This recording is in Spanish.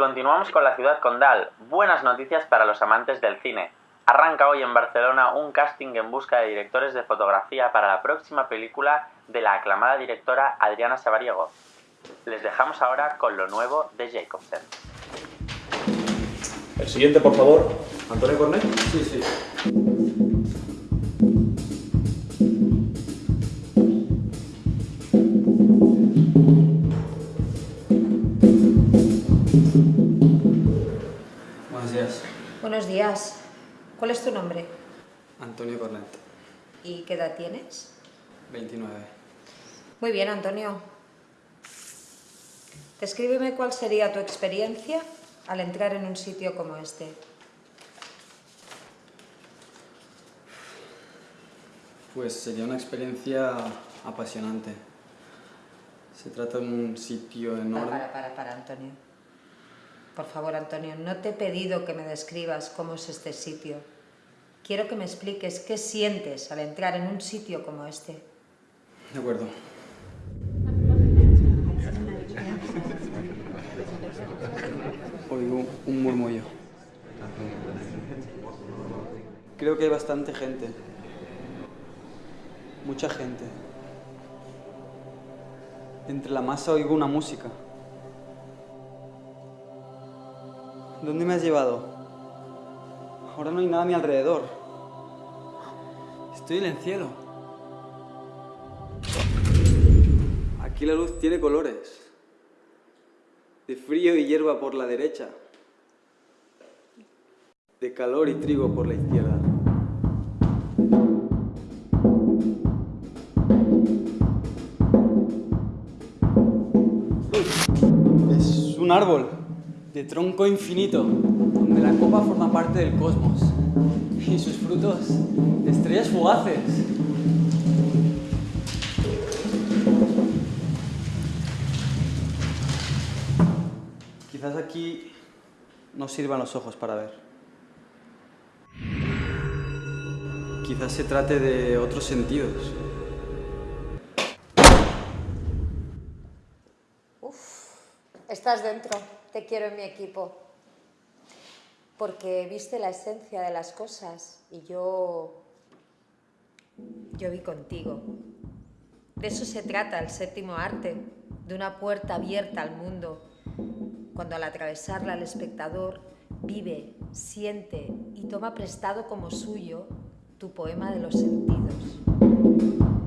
continuamos con la ciudad condal. Buenas noticias para los amantes del cine. Arranca hoy en Barcelona un casting en busca de directores de fotografía para la próxima película de la aclamada directora Adriana Sabariego. Les dejamos ahora con lo nuevo de Jacobsen. El siguiente, por favor. Antonio Cornet. Sí, sí. Buenos días. Buenos días. ¿Cuál es tu nombre? Antonio Cornet, ¿Y qué edad tienes? 29. Muy bien, Antonio. Descríbeme cuál sería tu experiencia al entrar en un sitio como este. Pues sería una experiencia apasionante. Se trata de un sitio Para, enorme. para, para, para, Antonio. Por favor, Antonio, no te he pedido que me describas cómo es este sitio. Quiero que me expliques qué sientes al entrar en un sitio como este. De acuerdo. Oigo un murmullo. Creo que hay bastante gente. Mucha gente. Entre la masa oigo una música. ¿Dónde me has llevado? Ahora no hay nada a mi alrededor. Estoy en el cielo. Aquí la luz tiene colores. De frío y hierba por la derecha. De calor y trigo por la izquierda. Es un árbol de tronco infinito, donde la copa forma parte del cosmos y sus frutos de estrellas fugaces. Quizás aquí no sirvan los ojos para ver. Quizás se trate de otros sentidos. Estás dentro, te quiero en mi equipo. Porque viste la esencia de las cosas y yo. Yo vi contigo. De eso se trata el séptimo arte, de una puerta abierta al mundo, cuando al atravesarla el espectador vive, siente y toma prestado como suyo tu poema de los sentidos.